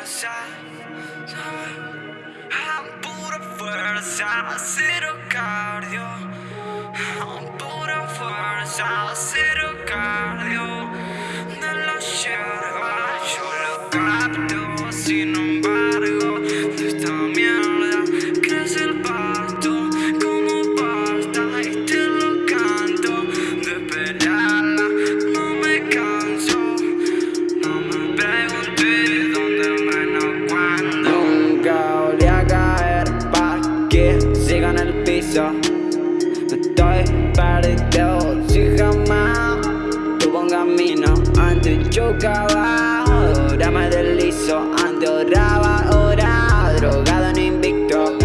fuerza, pura fuerza, cero cardio. Pura fuerza, cero cardio. De la yerba yo lo capto, sin embargo, en el piso. Estoy perdido si jamás tuvo un camino. Antes chocaba, ahora me deslizo. Antes oraba, ahora drogado en invicto.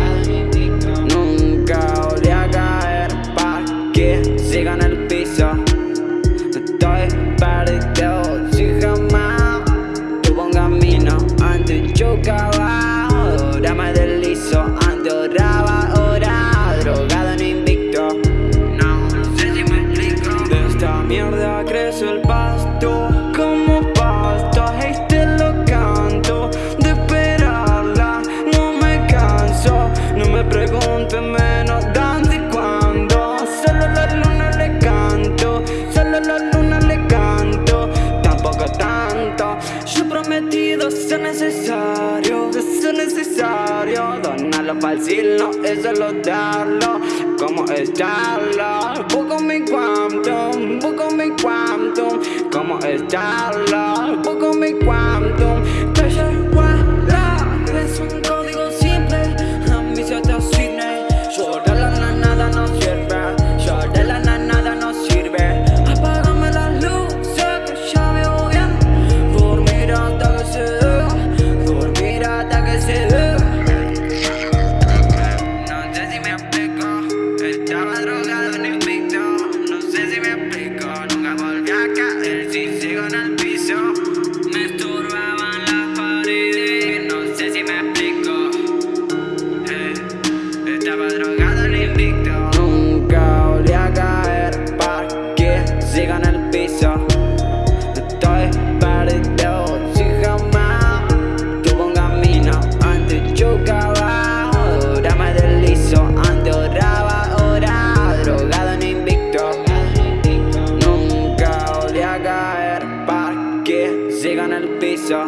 Nunca volví a caer pa' que siga en el piso necesario Donarlo no es solo darlo Como estarlo Busco mi quantum Busco mi quantum Como estarlo que en el piso.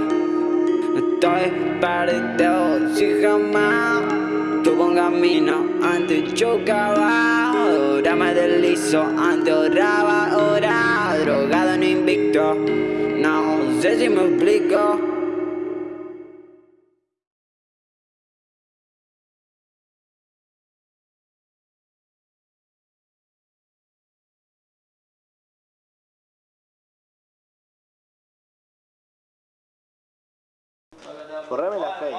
Estoy perdido si jamás tuvo un camino Antes chocaba, ahora me deslizo Antes oraba, ahora drogado en invicto. No sé si me explico Correme la fe.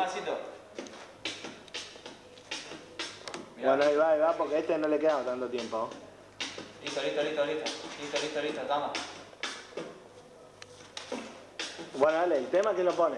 Bueno, ahí va, ahí va, porque a este no le queda tanto tiempo. Listo, listo, listo, listo. Listo, listo, listo, toma. Bueno, dale, el tema que lo pones.